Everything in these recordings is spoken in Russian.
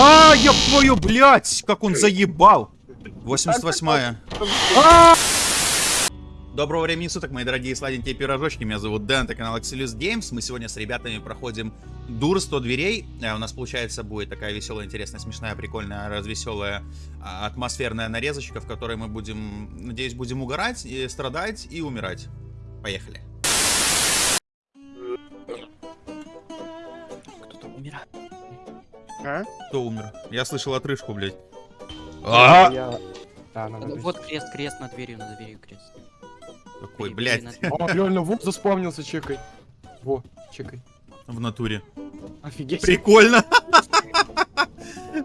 А, я твою, блядь, как он заебал. 88-я. Доброго времени суток, мои дорогие сладенькие пирожочки. Меня зовут Дэн, это канал Axelius Games. Мы сегодня с ребятами проходим Дур 100 дверей. Э, У нас, получается, будет такая веселая, интересная, смешная, прикольная, развеселая, а, атмосферная нарезочка, в которой мы будем, надеюсь, будем угорать, и страдать и умирать. Поехали. А? Кто умер? Я слышал отрыжку, блядь. Я... Да, надо. Вот крест, крест на дверью, на дверью крест. Какой, блядь, О, реально, вот заспавнился, чекай. Во, чекай. в натуре. Офигеть. Прикольно.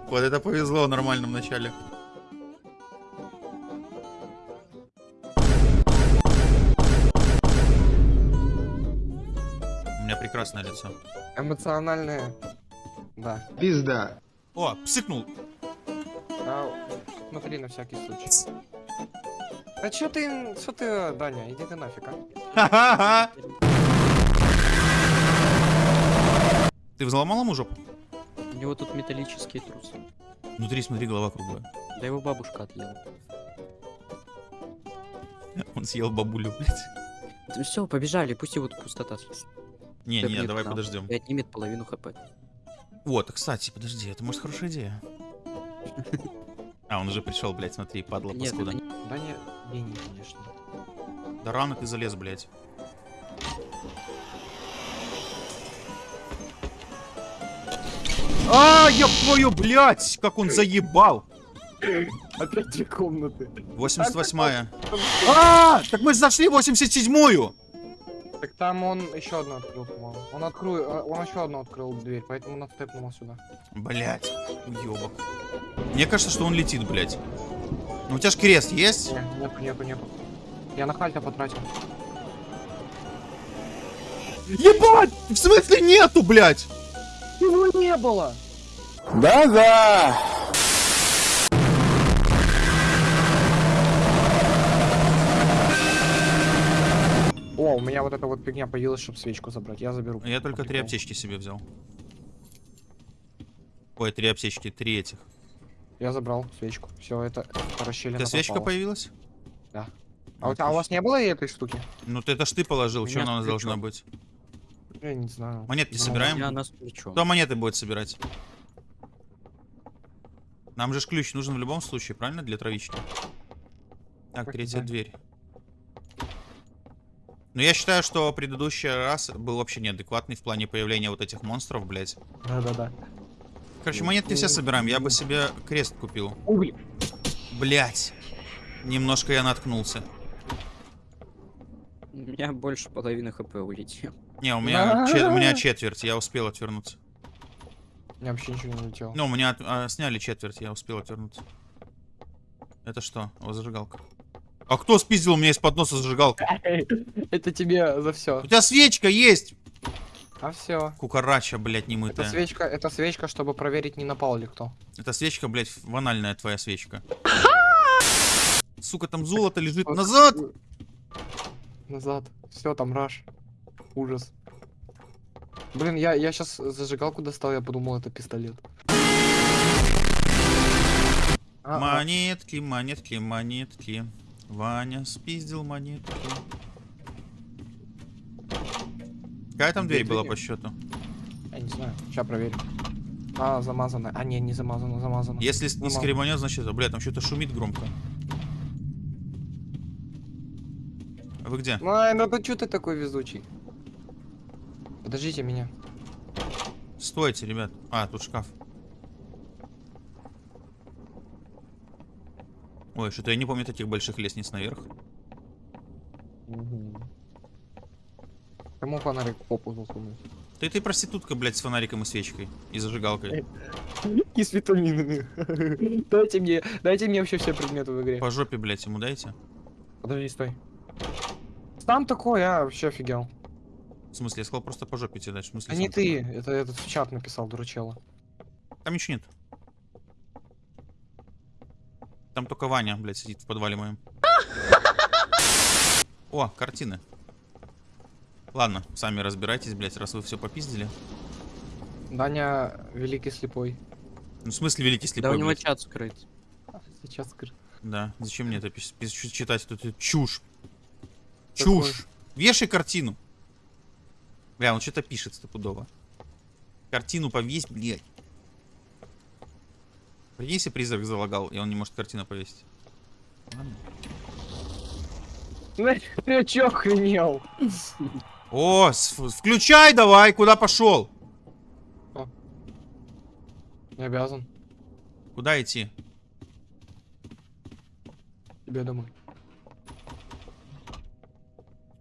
Вот это повезло в нормальном начале. У меня прекрасное лицо. Эмоциональное. Да. Пизда. О, псыкнул. А, смотри на всякий случай. А чё ты, что ты, Даня, иди ты нафиг, а? Ха-ха-ха. Ты взломал ему жопу? У него тут металлические трусы. Внутри, смотри, голова круглая. Да его бабушка отъела. Он съел бабулю, блядь. Все, побежали, пусть его тут пустота. Не, Да не, давай да. подождем. И отнимет половину хп. Вот, кстати, подожди, это может хорошая идея. А, он уже пришел, блядь, смотри, падла Нет, паскуда. это не- Даня гений, конечно. Да рано ты залез, блядь. А, я твою, блядь, как он заебал. Опять две комнаты. 88-я. А, так мы зашли в 87-ю. Так там он еще одну открыл, по-моему. Он открыл, а, он еще одну открыл дверь, поэтому он отстепнул сюда. Блядь, уебок. Мне кажется, что он летит, блядь. Ну, у тебя ж крест есть? Не, нету, нету, нету. Я на хальта потратил. Ебать! В смысле нету, блядь? Его не было! Да-да. О, у меня вот эта вот фигня появилась, чтобы свечку забрать. Я заберу. Я только три аптечки себе взял. Ой, три аптечки, три этих. Я забрал свечку. Все, это, расщелина Это свечка попала. появилась? Да. А, а у вас не было этой штуки? Ну, ты это ж ты положил, что она у нас должна быть? Я не знаю. Монетки Ну, собираем? Я на свечу. Кто монеты будет собирать? Нам же ключ нужен в любом случае, правильно? Для травички. Так, третья да. дверь. Но я считаю, что предыдущий раз был вообще неадекватный в плане появления вот этих монстров, блядь. Да-да-да. Короче, монетки все собираем. Я бы себе крест купил. Блин. Блять. Немножко я наткнулся. У меня больше половины хп улетел. Не, у меня, чет- у меня четверть, я успел отвернуться. У меня вообще ничего не улетело. Ну, у меня от- а, сняли четверть, я успел отвернуться. Это что? О, зажигалка. А кто спиздил у меня из-под носа зажигалку? Это тебе за все. У тебя свечка есть! А все. Кукарача, блядь, Это немытая. свечка, это свечка, чтобы проверить, не напал ли кто. Это свечка, блядь, ванальная твоя свечка. Сука, там золото лежит. Назад! Назад. Все, там раш. Ужас. Блин, я, я сейчас зажигалку достал, я подумал, это пистолет. А, а, Монетки, монетки, монетки. Ваня спиздил монетки. Какая там дверь Дверь была по счету? я не знаю, сейчас проверим. А, замазано. А, не, не замазано, замазано. Если с- не Замазано. скребанет, значит, бля, там что-то шумит громко. А Вы где? Ай, ну ты что ты такой везучий? Подождите меня. Стойте, ребят. А, тут шкаф. Ой, что-то я не помню таких больших лестниц наверх. Кому фонарик в попу засунуть? Ты ты проститутка, блядь, с фонариком и свечкой. И зажигалкой. И с витаминами. Дайте мне, дайте мне вообще все предметы в игре. По жопе, блядь, ему дайте. Подожди, стой. Там такой, я вообще офигел. В смысле, я сказал просто по жопе тебе дать. В смысле, А не ты, это этот в чат написал, дурачела. такой? Там ничего нет. Там только Ваня, блядь, сидит в подвале моем. О, картины. Ладно, сами разбирайтесь, блядь, раз вы все попиздили. Даня великий слепой. Ну, в смысле великий Да слепой, у него блядь? чат скрыт. Сейчас скажу. Да, зачем мне это читать, эту чушь? Чушь. Вешай картину. Бля, он что-то пишет стопудово. Картину повесь, блядь. Прикинь, если призрак залагал, и он не может картину повесить. Ладно. Ты чё охренел? О, включай давай, куда пошел? Не обязан. Куда идти? Тебе домой.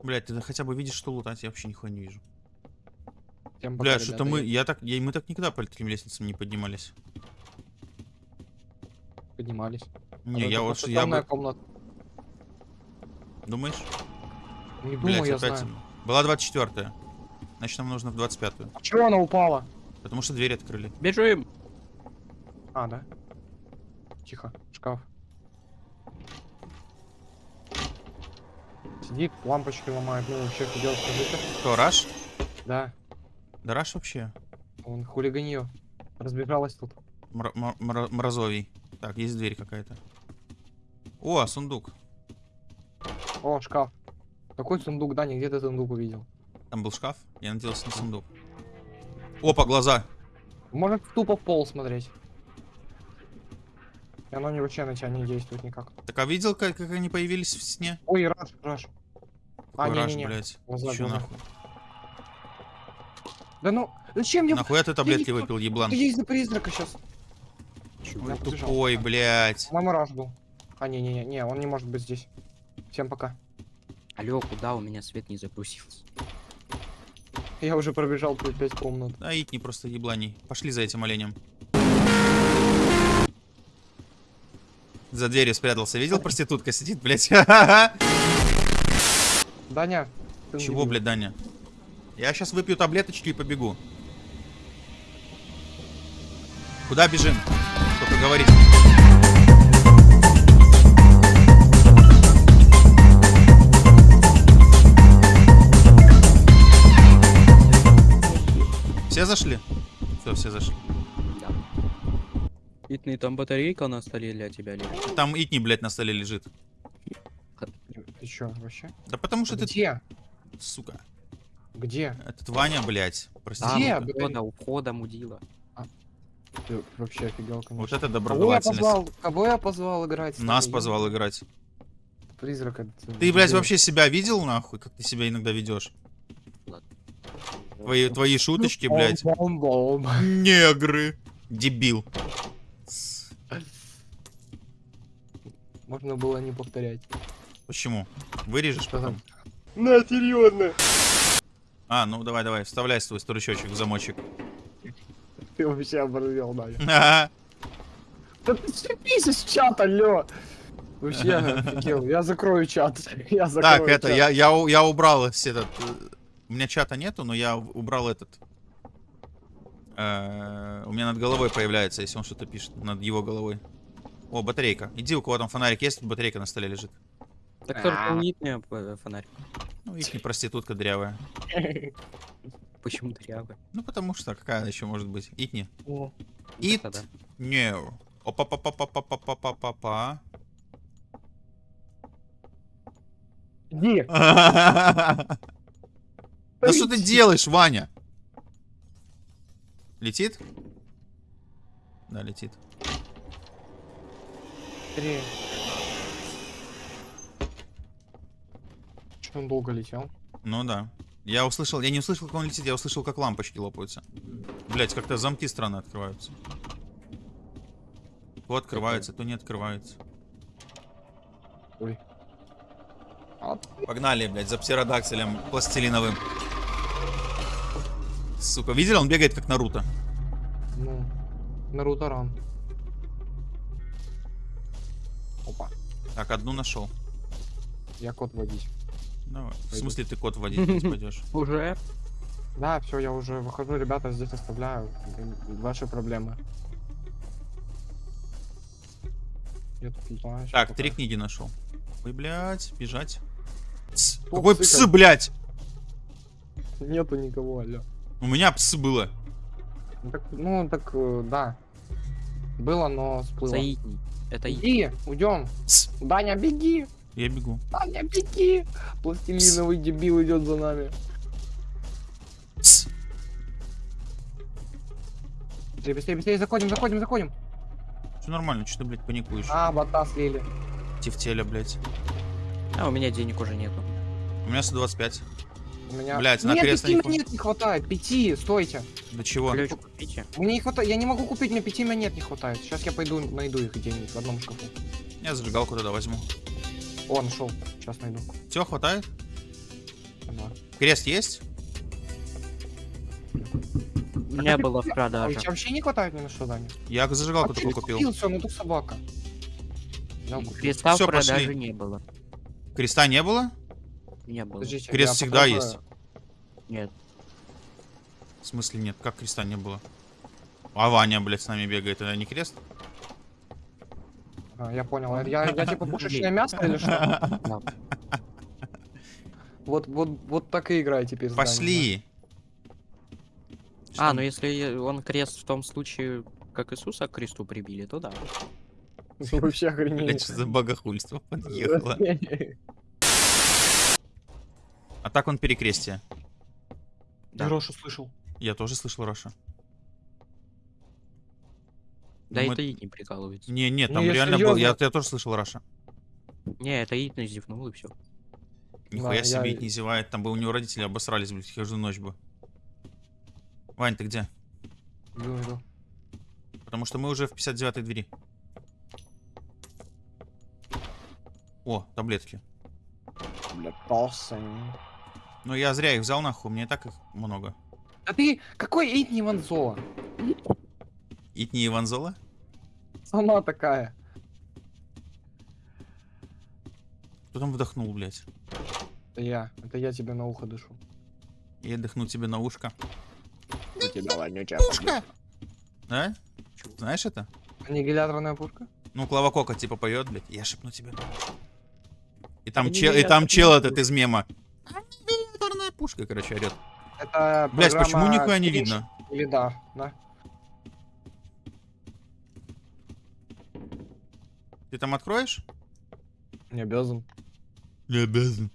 Блять, ты хотя бы видишь, что лутать, я вообще нихуя не вижу. Всем пока, Бля, что-то мы, я так, я, мы так никогда по таким лестницам не поднимались. Поднимались. Не, А я вот, я бы, комната. думаешь? Не Блять, думаю, я опять. знаю. Была 24-я. Значит, нам нужно в 25-ю. А чего она упала? Потому что дверь открыли. Бежим! А, да? Тихо, шкаф. Сидит, лампочки ломает. Ну, вообще, что делать, скажите? Кто, Раш? Да, Да Раш вообще. он хулиганье. Разбежалась тут. Мра- мразовий. Так, есть дверь какая-то. О, сундук. О, шкаф. Какой сундук, Даня, где ты сундук увидел? Там был шкаф. Я надеялся на сундук. Опа, глаза. Может тупо в пол смотреть. И оно не вообще на тебя не действует никак. Так а видел, как, как они появились в сне? Ой, раш, раш. А, Какой Раш, не-не-не. блядь. Глаза, Чё глаза. нахуй? Да ну, зачем мне... Нахуя ты таблетки не- выпил, еблан? Ты есть за призрака сейчас. Ой, тупой, блядь. Мама раш был. А, не-не-не, не, он не может быть здесь. Всем пока. Алло, куда у меня свет не загрузился? Я уже пробежал тут 5 комнат. Да, не просто ебланий. Пошли за этим оленем. За дверью спрятался. Видел, проститутка сидит, блядь? Даня. ты Чего, блядь, Даня? Я сейчас выпью таблеточки и побегу. Куда бежим? Только говорите. Все зашли? Все, все зашли. Да. Итный, там батарейка на столе для тебя лежит. Там итни, блядь, на столе лежит. Ты чё, вообще? Да потому что ты, Где? сука, Где? этот Ваня, блядь, прости. Там, Где, у блин? входа, у входа мудила. Ты вообще офигел, конечно. Вот это Кого я доброжелательность. позвал? Кого я позвал играть? Нас тобой? позвал играть. Призрак. это- Ты, блядь, вообще себя видел, нахуй? Как ты себя иногда ведешь? Твои, твои шуточки, блядь. Бом-бом-бом. Негры. Дебил. Можно было не повторять. Почему? Вырежешь Что потом? там? На, серьезно. А, ну давай, давай, вставляй свой сторучочек в замочек. Ты вообще оборвел, Даня. Ага. Да ты ступись из чата, алло. Вообще офигел. Я закрою чат. Я закрою Так, это, чат. я, я, я убрал этот... э, У меня чата нету, но я убрал этот... э, У меня над головой появляется, если он что-то пишет. Над его головой. О, батарейка. Иди, у кого там фонарик есть, батарейка на столе лежит. Так только у фонарь. Ну, их не проститутка дрявая. Почему дырявый? Ну, потому что какая еще может быть? Итни. О, Ит. Да. Не. Опа-па-па-па-па-па-па-па. Иди. Да что ты делаешь, Ваня? Летит? Да, летит. Быстрее. Что он долго летел? Ну да. Я услышал, я не услышал, как он летит, я услышал, как лампочки лопаются. Блять, как-то замки странно открываются. То открываются, то не открываются. Ой. Погнали, блядь, за птеродактилем пластилиновым. Сука, видели, он бегает как Наруто. ну, Наруто ран. Опа. Так, одну нашел. Я код водить. Давай. В смысле ты кот водить здесь пойдешь? Уже? Да, все, я уже выхожу, ребята, здесь оставляю. Ваши проблемы. Я тут летаю, щас Так, пока. три книги нашел. Ой, блядь, бежать. Пс, Кто Какой псы псы, блядь? Нету никого, алло. У меня псы было. Ну так, ну, так, э, да. Было, но сплыло. За Итни. Это. Иди, уйдем. Тс, Даня, беги! Я бегу. Даня, беги! Пластилиновый дебил идет за нами. Тс. Быстрее, быстрее, быстрее, заходим, заходим, заходим. Все нормально, что ты, блядь, паникуешь? А, бота слили. Тефтеля, блядь. А, у меня денег уже нету. У меня 125. У меня... Блядь, на нет, крест пяти не монет не хватает. Пяти, стойте. До чего? Ключ купите. Мне не хватает, я не могу купить, мне пяти монет не хватает. Сейчас я пойду найду их где-нибудь в одном шкафу. Я зажигалку тогда возьму. О, нашел. Сейчас найду. Все, хватает? Да. Крест есть? У меня было в А продаже. тебе вообще не хватает ни на что, Даня? Я зажигалку А только купил. Купил, все, ну тут собака. Креста в Всё, продаже пошли. не было. Креста не было? Не было. Подождите, Крест всегда попробую. есть. Нет. В смысле нет? Как креста не было? А Ваня, блядь, с нами бегает. Это не крест? А, я понял. Я, я типа пушечное мясо или что? Да. Вот, вот, вот так и играй теперь. с Даней, Пошли. А, ну если он крест в том случае, как Иисуса к кресту прибили, то да. Ну, Вообще охренеть. Что за богохульство подъехало. А так он перекрестие. Да. Я Рошу слышал. Я тоже слышал Раша. Да Ну, это Итни прикалывается. Не, не, Ну, там я реально был. Я, тоже слышал Раша. Не, это Итни зевнул и все. Нихуя Да, себе я- не зевает. Там бы у него родители обосрались, блядь, каждую ночь бы. Вань, ты где? Потому что мы уже в 59-й двери. О, таблетки. Бля, толстый. Ну я зря их взял нахуй, мне и так их много. А ты какой Итни Ванзола? Итни Иванзола? Сама такая. Кто там вдохнул, блядь? Это я. Это я тебе на ухо дышу. Я дыхну тебе на ушко. У тебя вонючая Пушка! Да? Знаешь это? Аннигиляторная пушка? Ну, Клава Кока типа поет, блядь. Я шепну тебе на ушко. И там, чел, и там чел этот из мема. Аннигиляторная пушка, короче, орет. Это Блять, почему нихуя не видно? Или да, да. Ты там откроешь? Не обязан. Не обязан.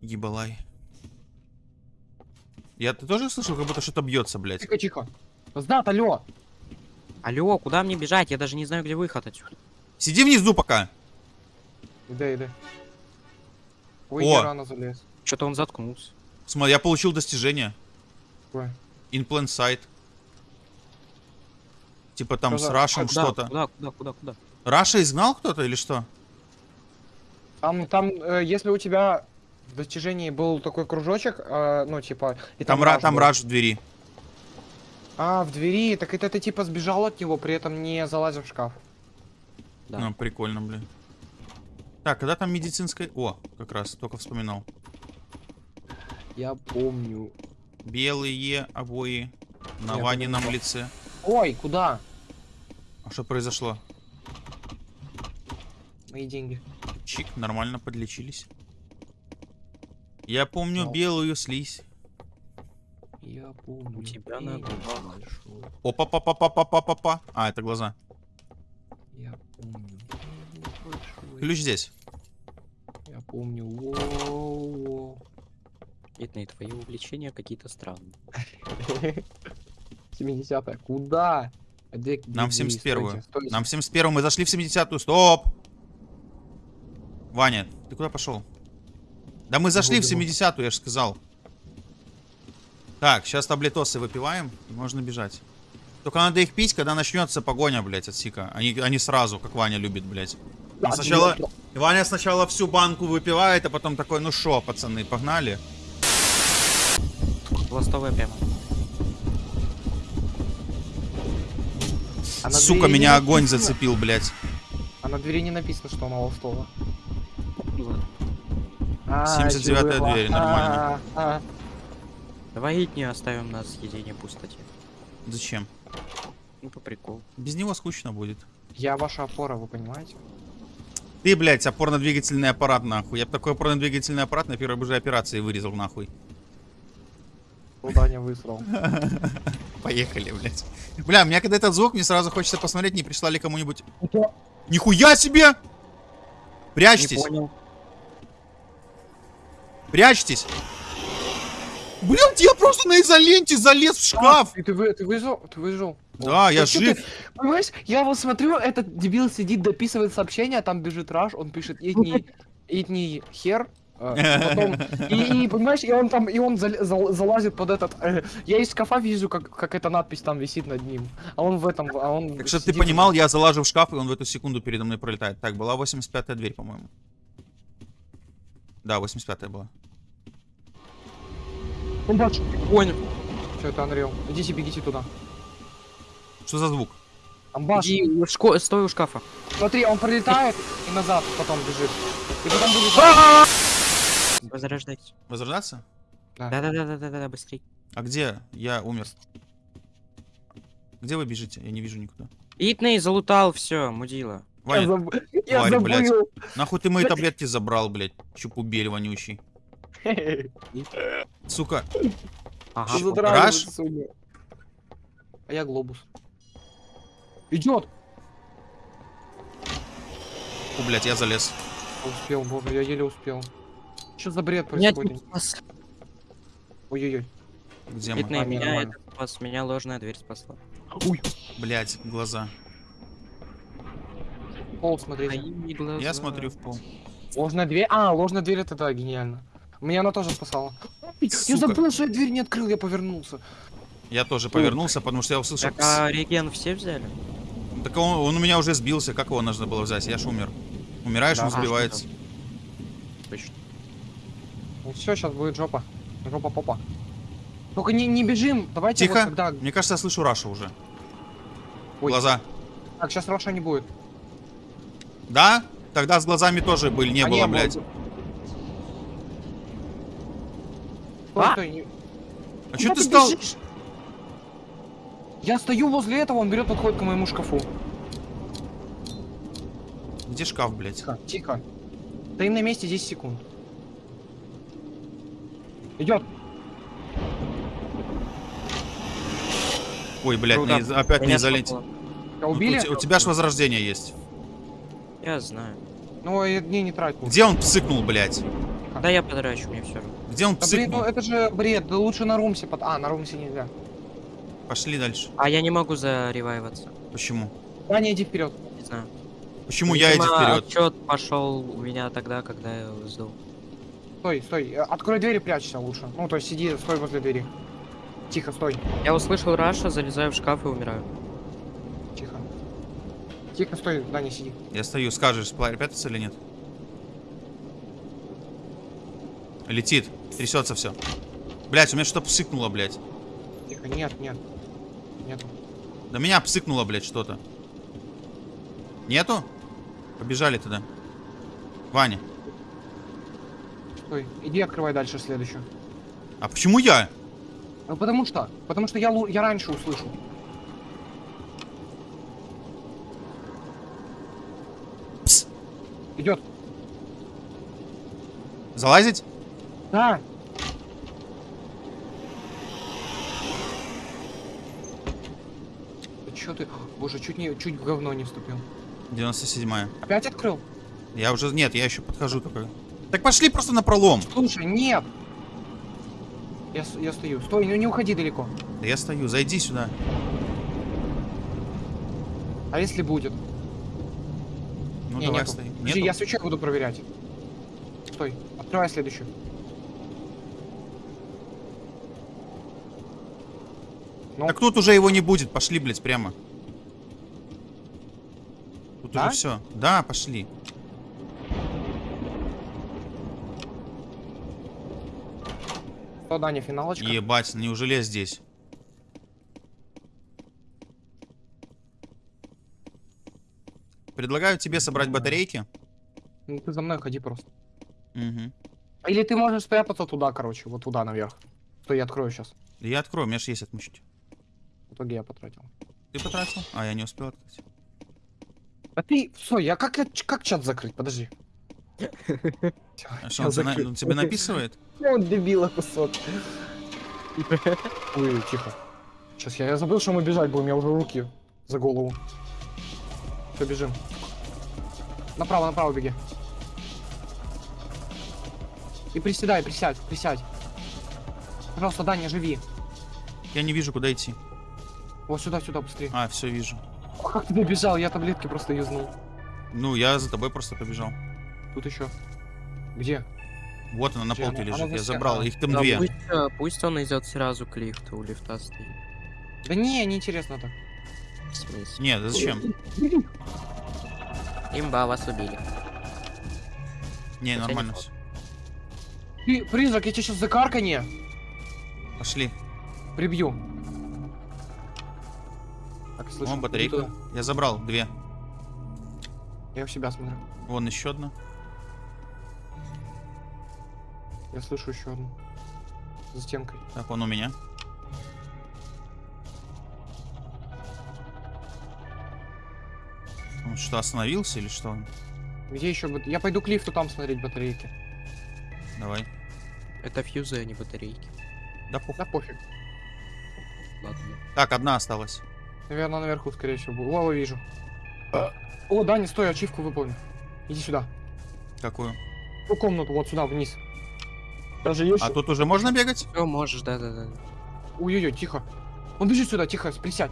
Ебалай. Я ты тоже слышал, как будто что-то бьется, блядь. Тихо, тихо. Знат, алло. Алло, куда мне бежать? Я даже не знаю, где выход отсюда. Сиди внизу пока. Иди, иди. Ой, О. я рано залез. Что-то он заткнулся. Смотри, я получил достижение. Какое? In plain sight. Типа там Что с Рашем Куда, что-то. Куда, куда, куда, куда? Раша изгнал кто-то или что? Там, там, э, если у тебя в достижении был такой кружочек, э, ну, типа... И Там, ра- раш там был. Раш в двери. А, в двери, так это ты типа сбежал от него, при этом не залазив в шкаф. Да. Ну, прикольно, блин. Так, когда там медицинская... О, как раз, только вспоминал. Я помню. Белые обои на Нет, Ванином лице. Ой, куда? А что произошло? Мои деньги. Чик, нормально подлечились. Я помню Но. белую слизь. Я помню. У тебя надо глазах. Опа, па, па, па, па, па, па. А, это глаза. Я помню. Ключ здесь. Я помню. Во -во -во. Нет, нет, твои увлечения какие-то странные. 70 -е. Куда? А где- Нам в где- 71-ю. стойте, стойте. Нам в 71 мы зашли в 70-ю. Стоп! Ваня, ты куда пошел? Да мы зашли в Бегу, бегу. 70-ю, я же сказал. Так, сейчас таблетосы выпиваем, и можно бежать. Только надо их пить, когда начнется погоня, блядь, от Сика. Они, они сразу, как Ваня любит, блядь. Он сначала, Ваня сначала всю банку выпивает, а потом такой, ну шо, пацаны, погнали. Ластовая прямо. На Сука, меня огонь написано- зацепил, блядь. А на двери не написано, что она лостола. Ну ладно. А, 79-я чувак. дверь, нормально. А, а. Давай Итни оставим на съедение пустоте. Зачем? Ну, по приколу. Без него скучно будет. Я ваша опора, вы понимаете? Ты, блядь, опорно-двигательный аппарат, нахуй. Я бы такой опорно-двигательный аппарат на первой же операции вырезал, нахуй. Куда не высрал. Поехали, блядь. Бля, меня когда этот звук, мне сразу хочется посмотреть, не пришла ли кому-нибудь... Нихуя себе! Прячьтесь, прячьтесь. Блядь, я просто на изоленте залез в шкаф. Ты, ты, вы- ты выжил? Ты выжил? Да, О, я жив. ты- Понимаешь, я вот смотрю, этот дебил сидит, дописывает сообщение, а там бежит Раш, он пишет «Итний, итний хер», потом, и, и, понимаешь, и он там, и он зал- зал- залазит под этот, э, я из шкафа вижу, как, как эта надпись там висит над ним, а он в этом, а он Так чтобы ты понимал, я залажу в шкаф, и он в эту секунду передо мной пролетает. Так, была 85-я дверь, по-моему. Да, 85-я была. Он бачит. Понял. Все, это Unreal. Идите, бегите туда. Что за звук? Амбаш. Иди, у шко- стой у шкафа. Смотри, он пролетает и назад потом бежит. И потом будет... Возрождайтесь. Возрождаться? Да-да-да-да-да, быстрей. А где? Я умер. Где вы бежите? Я не вижу никуда. Итный залутал, все, мудила. Я, Ваня, заб- я тварь, блядь. забыл. нахуй ты мои таблетки забрал, блядь? Чупубель вонючий. Сука. Ага. Раш? А я глобус. Идет! Фу, блядь, я залез. Успел, боже, я еле успел. Что за бред происходит? Ой-ой-ой. Где мы? А, меня это спас, меня ложная дверь спасла. Уй, Блядь, глаза. пол. Мои глаза. Я смотрю в пол. Ложная дверь. А, ложная дверь это да, гениально. Меня она тоже спасала. Я Сука. забыл, что я дверь не открыл, я повернулся. Я тоже повернулся, потому что я услышал... Так, а реген все взяли? Так он, он у меня уже сбился, как его нужно было взять? Я ж умер. Умираешь, Да, он а, сбивается. Точно. Все, сейчас будет жопа. Жопа попа. Только не, не бежим, давайте Тихо. вот когда... Мне кажется, я слышу Раша уже. Ой. Глаза. Так, сейчас Раша не будет. Да? Тогда с глазами тоже были, не А, было, было. блядь. Стой, А! стой, не- А Куда что ты стал? бежишь? Я стою возле этого, он берет, подходит к моему шкафу. Где шкаф, блядь? Тихо, тихо. Стоим на месте 10 секунд. Идет. Ой, блядь, Круто. из- опять Меня не. Тебя Ну, убили? у, у тебя ж возрождение есть. Я знаю. Ну, и не, не трать. Где он псыкнул, блядь? Да я подрачу, мне все равно. Где он Да блин, ну это же бред, да лучше на румсе под... А, на румсе нельзя. Пошли дальше. А я не могу заревайваться. Почему? Аня, иди вперед. Не знаю. Почему я иди вперед? Отчет пошел у меня тогда, когда я сдул. Стой, стой. э, Открой дверь и прячься лучше. Ну, то есть сиди, стой возле двери. Тихо, стой. Я услышал Раша, залезаю в шкаф и умираю. Тихо. Тихо, стой, да, не сиди. Я стою, скажешь, прятаться или нет? Летит, трясется все. Блять, у меня что-то псыкнуло, блядь. Тихо, нет, нет. Нету. Да меня псыкнуло, блядь, что-то. Нету? Побежали туда. Ваня. Стой. Иди открывай дальше следующую. А почему я? Ну потому что? Потому что я, я раньше услышу. Пс. Идет. Залазить? Да. Да чё ты? Боже, чуть не, чуть в говно не вступил. 97-я. Опять открыл? Я уже... Нет, я еще подхожу только. Так пошли просто на пролом. Слушай, нет. Я, я стою. Стой, ну не уходи далеко. Да я стою, зайди сюда. А если будет? Ну не, давай нету. стоим. Подожди, я свечой буду проверять. Стой, открывай следующую. Ну, Так тут уже его не будет. Пошли, блядь, прямо. Тут Да? уже все. Да, пошли. Что, Даня, финалочка? Ебать, неужели я здесь? Предлагаю тебе собрать батарейки. Ну, ты за мной ходи просто. Угу. Или ты можешь спрятаться туда, короче, вот туда наверх. Что я открою сейчас. Я открою, у меня же есть отмучить. В итоге я потратил. Ты потратил? А, я не успел открыть. А ты, все, я как, как чат закрыть? Подожди. А что, он, закрыл. он тебе написывает? Он дебила кусок. Ой, тихо. Сейчас я, я забыл, что мы бежать будем, я уже руки за голову. Все, бежим. Направо, направо беги. И приседай, присядь, присядь. Пожалуйста, Даня, живи. Я не вижу, куда идти. Вот сюда, сюда, быстрее. А, все вижу. О, как ты бежал? Я таблетки просто юзнул. Ну, я за тобой просто побежал. Тут еще. Где? Вот она на Где полке она? лежит. Она Я за забрал. Их там Да, две. пусть, э, пусть он идет сразу к лифту, у лифта стоит. Да не, неинтересно так. В смысле? Нет, зачем? Имба, вас убили. Не, Хотя нормально не все. Ты, призрак, я тебя сейчас за карканье Пошли. прибью. Так, слышу. О, батарейка. Я забрал две. Я у себя смотрю. Вон еще одна. Я слышу еще одну. За стенкой. Так, он у меня. Он что, остановился или что? Где еще? Я пойду к лифту там смотреть батарейки. Давай. Это фьюзы, а не батарейки. Да похуй. Да пофиг. Ладно. Так, одна осталась. Наверное, наверху, скорее всего. будет. Вижу. О, Даня, стой, ачивку выполни. Иди сюда. Какую? В ту комнату, вот сюда, вниз. Даже есть. А тут уже можно бегать? Все, можешь, да-да-да. Ой-ой-ой, тихо. Он бежит сюда, тихо, присядь.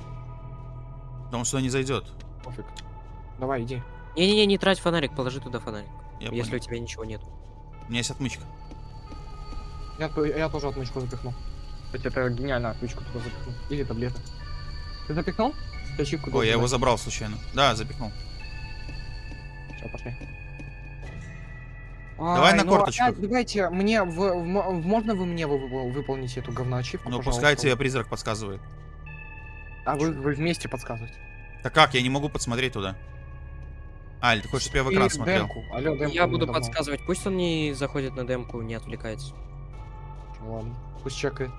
Да он сюда не зайдет. Пофиг. Давай, иди. Не-не-не, не трать фонарик, положи туда фонарик. Я если понял. у тебя ничего нет. У меня есть отмычка. Я, я тоже отмычку запихнул. Кстати, это гениально, отмычку туда запихнул. Или таблеты. Ты запихнул? Ой, я его забрал случайно. Да, запихнул. Все, пошли. Давай на ну корточках. опять Давайте мне в, в мо- можно вы мне вы- вы- выполните эту говноачивку, Ну, пожалуйста? пускай тебе призрак подсказывает. А вы, вы вместе подсказываете. Так как? Я не могу подсмотреть туда. А, или ты хочешь, чтобы я в экран И смотрел? демку. Алло, демку Я мне буду давно. подсказывать, пусть он не заходит на демку, не отвлекается. Ладно, пусть чекает.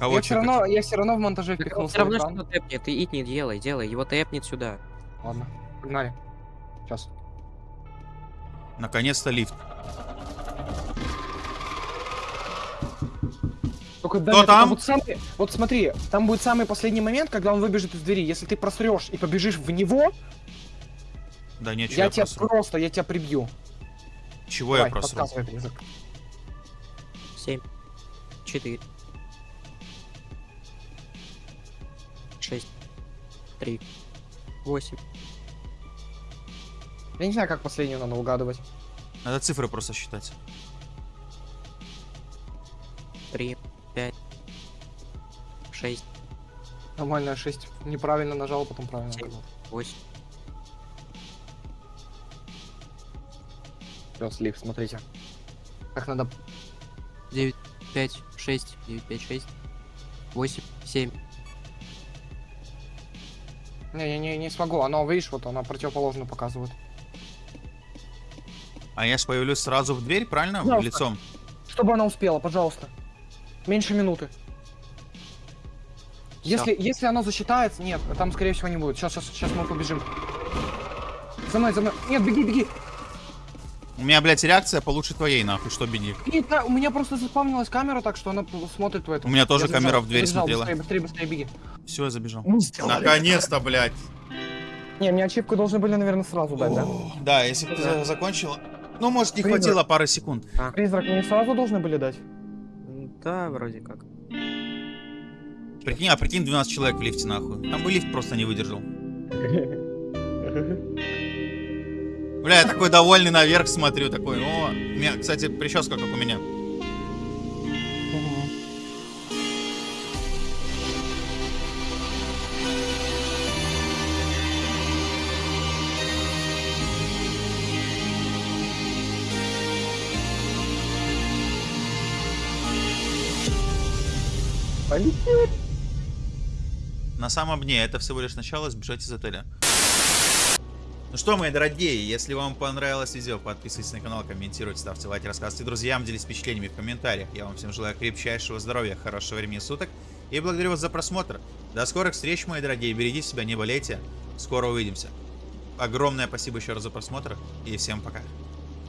Кого я все чекать? равно, я все равно в монтаже впихнул Все равно, свой что экран. тэпнет, ты ит не делай, делай, его тэпнет сюда. Ладно, погнали. Сейчас. Наконец-то лифт. Только Кто Даня, там? Вот, самый- вот смотри, там будет самый последний момент, когда он выбежит из двери. Если ты просрешь и побежишь в него, Да нечего я я тебя просру. просто, я тебя прибью. Чего Давай, я просру? 7, 4, 6, 3, 8, Я не знаю, как последнюю надо угадывать. Надо цифры просто считать. 3, 5, 6, Нормально, 6. Неправильно нажал, потом правильно Семь. нажал. 8. Всё, слив, смотрите. Как надо... 9, 5, 6, 9, 5, 6, 8, 7. Не, я не, не смогу. Оно, видишь, вот она противоположно показывает. А я ж появлюсь сразу в дверь, правильно? Пожалуйста. Лицом. Чтобы она успела, пожалуйста. Меньше минуты. Если, если оно засчитается, нет, там скорее всего не будет. Сейчас, сейчас, сейчас мы побежим. За мной, за мной. Нет, беги, беги. У меня, блядь, реакция получше твоей, нахуй, что беги. Да, у меня просто заспавнилась камера, так что она смотрит в этом. У меня тоже Я забежал, камера в дверь забежал, смотрела. Быстрее, быстрее, быстрее, беги. Все, я забежал. Сделали. Наконец-то, блядь. Не, мне ачивку должны были, наверное, сразу дать, да? Да, если бы ты за- закончила. Ну, может, не Призрак. хватило пары секунд. Призрак мне сразу должны были дать? Да, вроде как. Прикинь, а прикинь, 12 человек в лифте, нахуй. Там бы лифт просто не выдержал. Бля, я такой довольный наверх смотрю, такой, о. У меня, кстати, прическа, как у меня. На самом дне это всего лишь начало сбежать из отеля. Ну что, мои дорогие, если вам понравилось видео, подписывайтесь на канал, комментируйте, ставьте лайки, рассказывайте друзьям, делитесь впечатлениями в комментариях. Я вам всем желаю крепчайшего здоровья, хорошего времени суток и благодарю вас за просмотр. До скорых встреч, мои дорогие, берегите себя, не болейте. Скоро увидимся. Огромное спасибо еще раз за просмотр и всем пока.